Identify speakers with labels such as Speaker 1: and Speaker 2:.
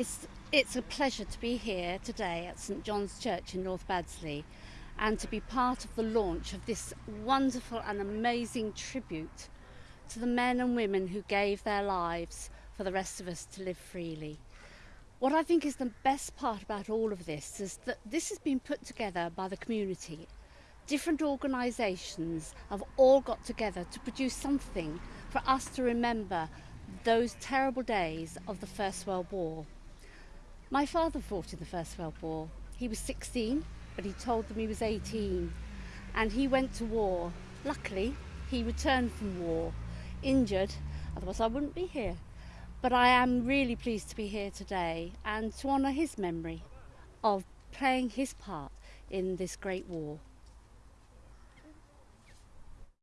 Speaker 1: It's, it's a pleasure to be here today at St John's Church in North Baddesley and to be part of the launch of this wonderful and amazing tribute to the men and women who gave their lives for the rest of us to live freely. What I think is the best part about all of this is that this has been put together by the community. Different organisations have all got together to produce something for us to remember those terrible days of the First World War. My father fought in the First World War. He was 16, but he told them he was 18. And he went to war. Luckily, he returned from war, injured, otherwise I wouldn't be here. But I am really pleased to be here today and to honour his memory of playing his part in this great war.